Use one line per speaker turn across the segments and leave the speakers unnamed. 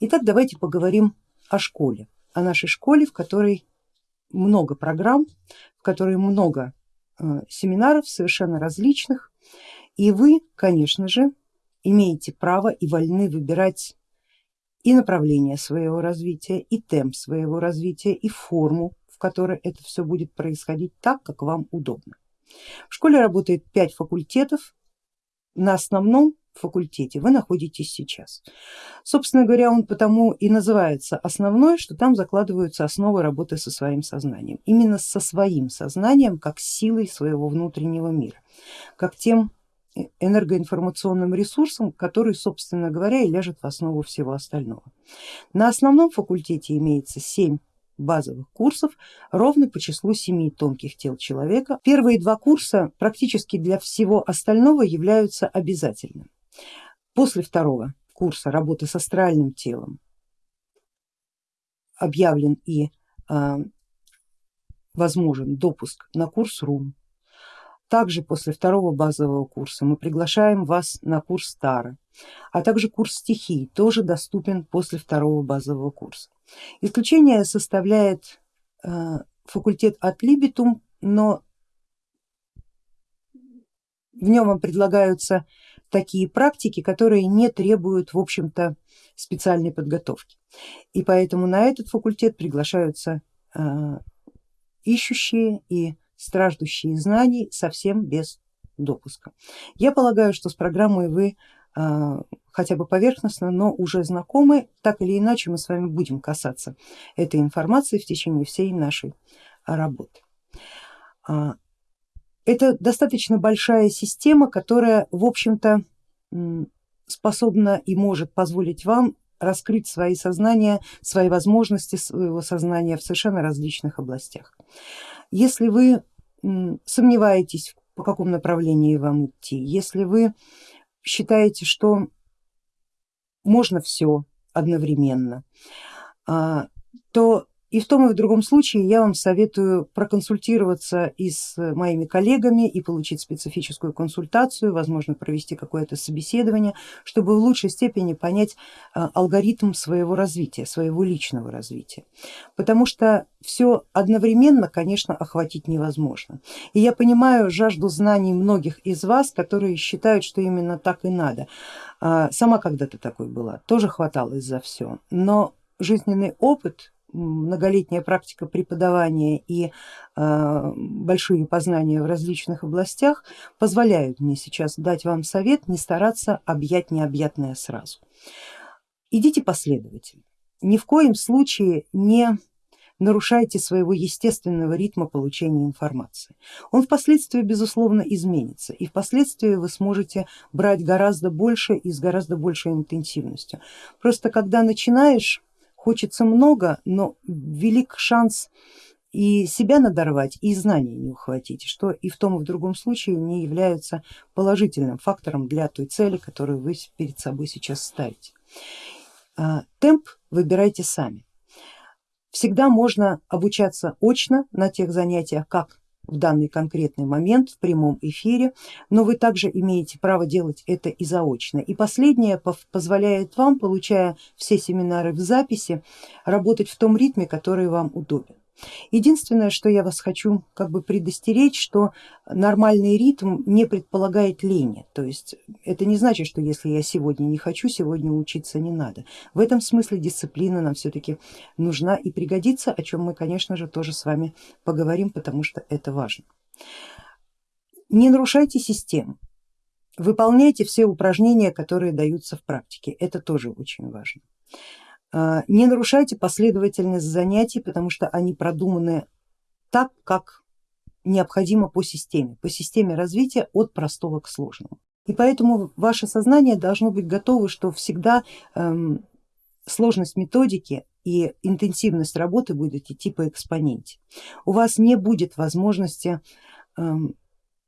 Итак, давайте поговорим о школе, о нашей школе, в которой много программ, в которой много э, семинаров совершенно различных, и вы, конечно же, имеете право и вольны выбирать и направление своего развития, и темп своего развития, и форму, в которой это все будет происходить так, как вам удобно. В школе работает пять факультетов, на основном факультете вы находитесь сейчас. Собственно говоря, он потому и называется основной, что там закладываются основы работы со своим сознанием. Именно со своим сознанием, как силой своего внутреннего мира, как тем энергоинформационным ресурсом, который, собственно говоря, и ляжет в основу всего остального. На основном факультете имеется 7 базовых курсов ровно по числу семи тонких тел человека. Первые два курса практически для всего остального являются обязательными. После второго курса работы с астральным телом объявлен и э, возможен допуск на курс РУМ. Также после второго базового курса мы приглашаем вас на курс Тара, а также курс стихий тоже доступен после второго базового курса. Исключение составляет э, факультет от Либитум, но в нем вам предлагаются такие практики, которые не требуют в общем-то специальной подготовки. И поэтому на этот факультет приглашаются э, ищущие и страждущие знаний совсем без допуска. Я полагаю, что с программой вы э, хотя бы поверхностно, но уже знакомы, так или иначе мы с вами будем касаться этой информации в течение всей нашей работы. Это достаточно большая система, которая в общем-то способна и может позволить вам раскрыть свои сознания, свои возможности своего сознания в совершенно различных областях. Если вы сомневаетесь, по какому направлению вам идти, если вы считаете, что можно все одновременно, а, то и в том и в другом случае я вам советую проконсультироваться и с моими коллегами и получить специфическую консультацию, возможно провести какое-то собеседование, чтобы в лучшей степени понять а, алгоритм своего развития, своего личного развития. Потому что все одновременно, конечно, охватить невозможно. И я понимаю жажду знаний многих из вас, которые считают, что именно так и надо. А, сама когда-то такой была, тоже хваталось за все, но жизненный опыт многолетняя практика преподавания и э, большие познания в различных областях позволяют мне сейчас дать вам совет не стараться объять необъятное сразу. Идите последовательно, ни в коем случае не нарушайте своего естественного ритма получения информации. Он впоследствии безусловно изменится и впоследствии вы сможете брать гораздо больше и с гораздо большей интенсивностью. Просто когда начинаешь Хочется много, но велик шанс и себя надорвать, и знания не ухватить, что и в том и в другом случае не являются положительным фактором для той цели, которую вы перед собой сейчас ставите. А, темп выбирайте сами. Всегда можно обучаться очно на тех занятиях, как в данный конкретный момент в прямом эфире, но вы также имеете право делать это и заочно. И последнее позволяет вам, получая все семинары в записи, работать в том ритме, который вам удобен. Единственное, что я вас хочу как бы предостеречь, что нормальный ритм не предполагает лени, то есть это не значит, что если я сегодня не хочу, сегодня учиться не надо. В этом смысле дисциплина нам все-таки нужна и пригодится, о чем мы, конечно же, тоже с вами поговорим, потому что это важно. Не нарушайте систему, выполняйте все упражнения, которые даются в практике, это тоже очень важно. А, не нарушайте последовательность занятий, потому что они продуманы так, как необходимо по системе, по системе развития от простого к сложному. И поэтому ваше сознание должно быть готово, что всегда эм, сложность методики и интенсивность работы будет идти по экспоненте. У вас не будет возможности эм,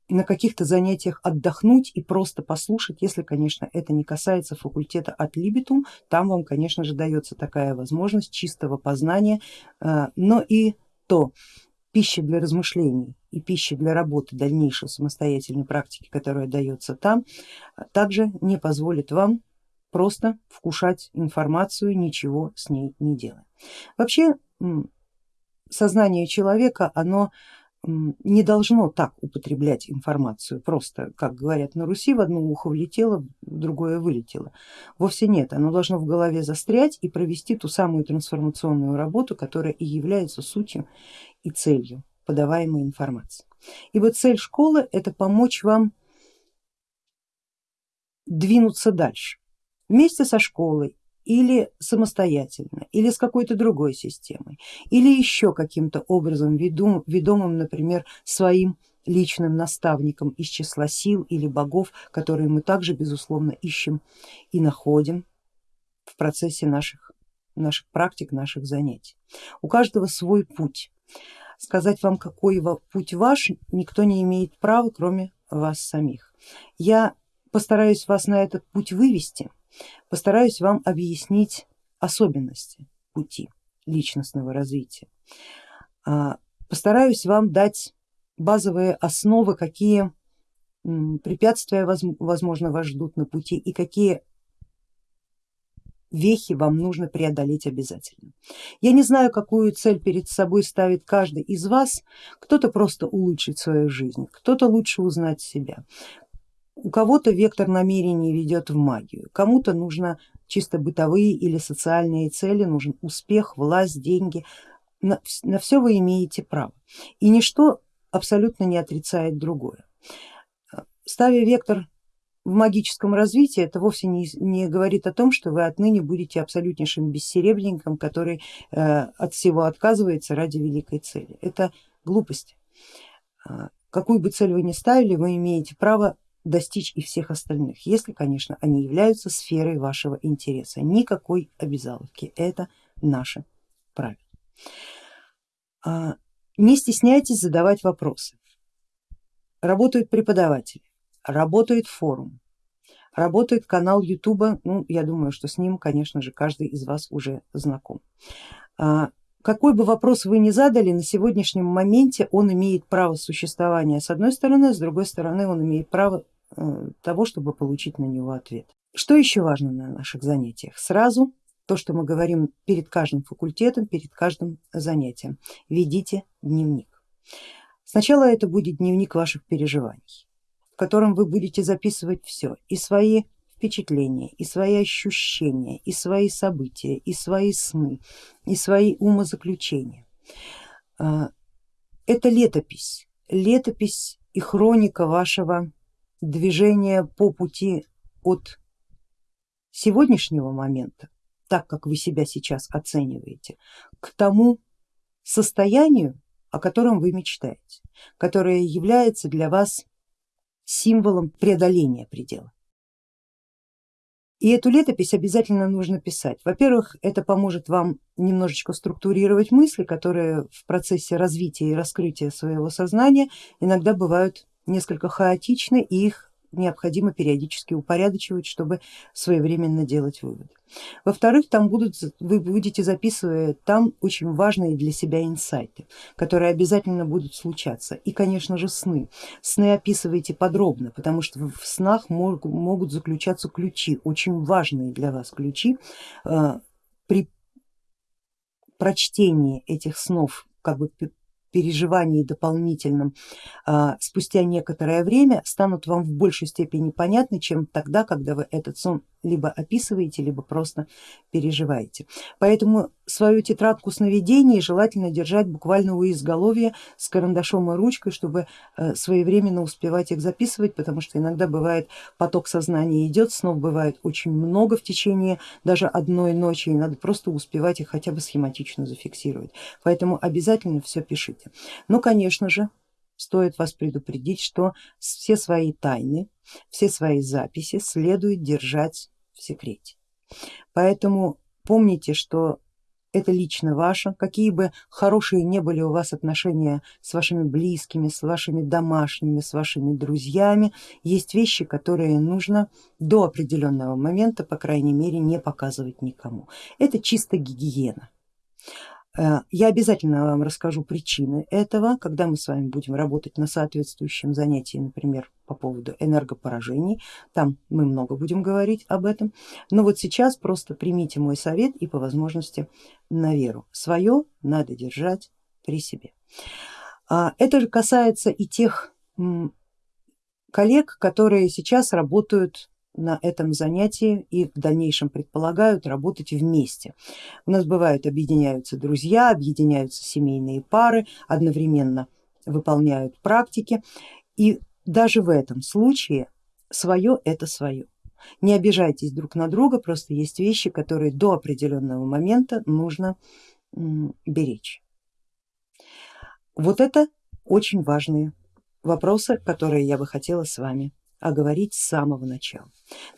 на каких-то занятиях отдохнуть и просто послушать, если, конечно, это не касается факультета от Либитум, там вам, конечно же, дается такая возможность чистого познания, э, но и то пища для размышлений и пища для работы дальнейшей самостоятельной практики, которая дается там, также не позволит вам просто вкушать информацию, ничего с ней не делая. Вообще сознание человека, оно не должно так употреблять информацию, просто, как говорят на Руси, в одно ухо влетело, в другое вылетело. Вовсе нет, оно должно в голове застрять и провести ту самую трансформационную работу, которая и является сутью и целью подаваемой информации. Ибо цель школы это помочь вам двинуться дальше вместе со школой или самостоятельно, или с какой-то другой системой, или еще каким-то образом ведом, ведомым, например, своим личным наставником из числа сил или богов, которые мы также безусловно ищем и находим в процессе наших, наших практик, наших занятий. У каждого свой путь. Сказать вам, какой путь ваш, никто не имеет права, кроме вас самих. Я постараюсь вас на этот путь вывести, постараюсь вам объяснить особенности пути личностного развития. А, постараюсь вам дать базовые основы, какие препятствия возможно вас ждут на пути и какие вехи вам нужно преодолеть обязательно. Я не знаю, какую цель перед собой ставит каждый из вас, кто-то просто улучшить свою жизнь, кто-то лучше узнать себя, у кого-то вектор намерений ведет в магию, кому-то нужно чисто бытовые или социальные цели, нужен успех, власть, деньги. На, на все вы имеете право и ничто абсолютно не отрицает другое. Ставя вектор в магическом развитии, это вовсе не, не говорит о том, что вы отныне будете абсолютнейшим бессеребренником, который э, от всего отказывается ради великой цели. Это глупость. А, какую бы цель вы ни ставили, вы имеете право достичь и всех остальных, если, конечно, они являются сферой вашего интереса. Никакой обязаловки, это наше правило. А, не стесняйтесь задавать вопросы. Работают преподаватели, работает форум, работает канал Ютуба, ну я думаю, что с ним, конечно же, каждый из вас уже знаком. А, какой бы вопрос вы ни задали, на сегодняшнем моменте он имеет право существования с одной стороны, с другой стороны он имеет право того, чтобы получить на него ответ. Что еще важно на наших занятиях? Сразу то, что мы говорим перед каждым факультетом, перед каждым занятием. Ведите дневник. Сначала это будет дневник ваших переживаний, в котором вы будете записывать все, и свои впечатления, и свои ощущения, и свои события, и свои сны, и свои умозаключения. А, это летопись, летопись и хроника вашего движение по пути от сегодняшнего момента, так как вы себя сейчас оцениваете, к тому состоянию, о котором вы мечтаете, которое является для вас символом преодоления предела. И эту летопись обязательно нужно писать. Во-первых, это поможет вам немножечко структурировать мысли, которые в процессе развития и раскрытия своего сознания иногда бывают несколько хаотичны и их необходимо периодически упорядочивать, чтобы своевременно делать выводы. Во-вторых, там будут, вы будете записывать там очень важные для себя инсайты, которые обязательно будут случаться. И конечно же сны. Сны описывайте подробно, потому что в снах могут, могут заключаться ключи, очень важные для вас ключи. Э, при прочтении этих снов как бы переживании дополнительном а, спустя некоторое время станут вам в большей степени понятны, чем тогда, когда вы этот сон либо описываете, либо просто переживаете. Поэтому свою тетрадку сновидений желательно держать буквально у изголовья с карандашом и ручкой, чтобы э, своевременно успевать их записывать, потому что иногда бывает поток сознания идет, снов бывает очень много в течение даже одной ночи, и надо просто успевать их хотя бы схематично зафиксировать. Поэтому обязательно все пишите. Ну конечно же стоит вас предупредить, что все свои тайны, все свои записи следует держать в секрете. Поэтому помните, что это лично ваше, какие бы хорошие не были у вас отношения с вашими близкими, с вашими домашними, с вашими друзьями, есть вещи, которые нужно до определенного момента, по крайней мере, не показывать никому. Это чисто гигиена. Э, я обязательно вам расскажу причины этого, когда мы с вами будем работать на соответствующем занятии, например, по поводу энергопоражений, там мы много будем говорить об этом, но вот сейчас просто примите мой совет и по возможности на веру. Свое надо держать при себе. А, это же касается и тех коллег, которые сейчас работают на этом занятии и в дальнейшем предполагают работать вместе. У нас бывают объединяются друзья, объединяются семейные пары, одновременно выполняют практики и даже в этом случае свое это свое. Не обижайтесь друг на друга, просто есть вещи, которые до определенного момента нужно беречь. Вот это очень важные вопросы, которые я бы хотела с вами а говорить с самого начала.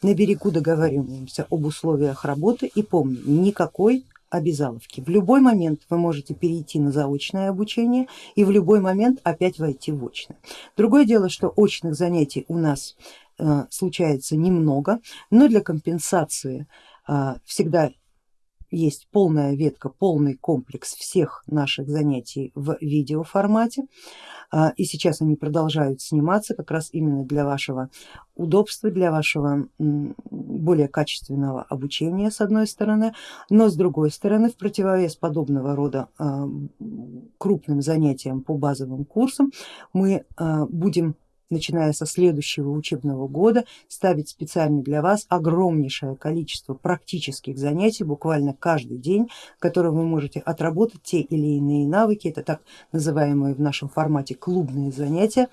На берегу договариваемся об условиях работы и помним, никакой обязаловки. В любой момент вы можете перейти на заочное обучение и в любой момент опять войти в очное. Другое дело, что очных занятий у нас э, случается немного, но для компенсации э, всегда есть полная ветка, полный комплекс всех наших занятий в видеоформате. А, и сейчас они продолжают сниматься как раз именно для вашего удобства, для вашего более качественного обучения с одной стороны, но с другой стороны в противовес подобного рода а, крупным занятиям по базовым курсам мы а, будем начиная со следующего учебного года ставить специально для вас огромнейшее количество практических занятий, буквально каждый день, в котором вы можете отработать те или иные навыки, это так называемые в нашем формате клубные занятия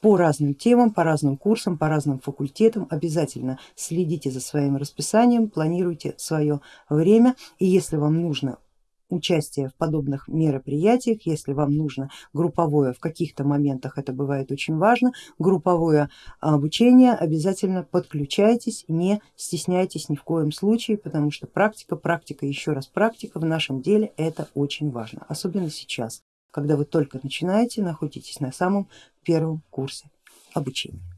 по разным темам, по разным курсам, по разным факультетам. Обязательно следите за своим расписанием, планируйте свое время и если вам нужно участие в подобных мероприятиях, если вам нужно групповое, в каких-то моментах это бывает очень важно, групповое обучение, обязательно подключайтесь, не стесняйтесь ни в коем случае, потому что практика, практика, еще раз практика в нашем деле это очень важно, особенно сейчас, когда вы только начинаете, находитесь на самом первом курсе обучения.